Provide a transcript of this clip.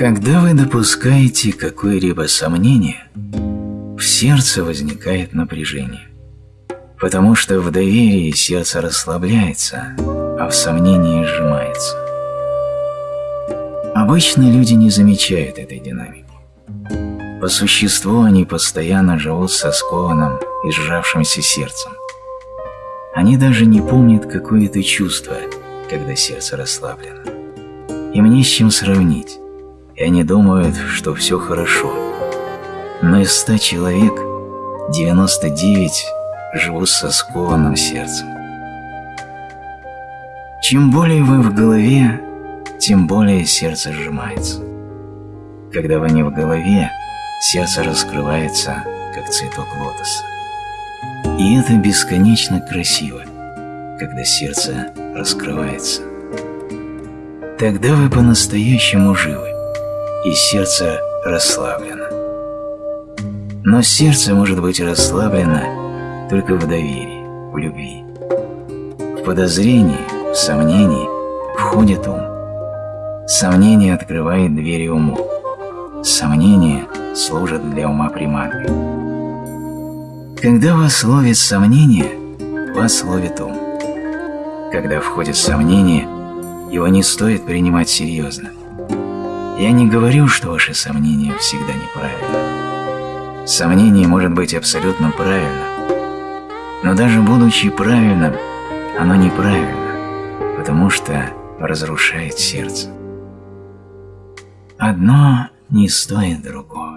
Когда вы допускаете какое-либо сомнение, в сердце возникает напряжение, потому что в доверии сердце расслабляется, а в сомнении сжимается. Обычно люди не замечают этой динамики. По существу они постоянно живут со скованным и сжавшимся сердцем. Они даже не помнят, какое это чувство, когда сердце расслаблено. Им не с чем сравнить, и они думают, что все хорошо. Но из ста человек 99 живут со скованным сердцем. Чем более вы в голове, тем более сердце сжимается. Когда вы не в голове, сердце раскрывается, как цветок лотоса. И это бесконечно красиво, когда сердце раскрывается. Тогда вы по-настоящему живы, и сердце расслаблено. Но сердце может быть расслаблено только в доверии, в любви. В подозрении, в сомнении входит ум. Сомнение открывает двери уму. Сомнение служит для ума приманкой. Когда вас ловит сомнение, вас ловит ум. Когда входит сомнение, его не стоит принимать серьезно. Я не говорю, что ваше сомнение всегда неправильно. Сомнение может быть абсолютно правильно, но даже будучи правильным, оно неправильно, потому что разрушает сердце. Одно не стоит другого.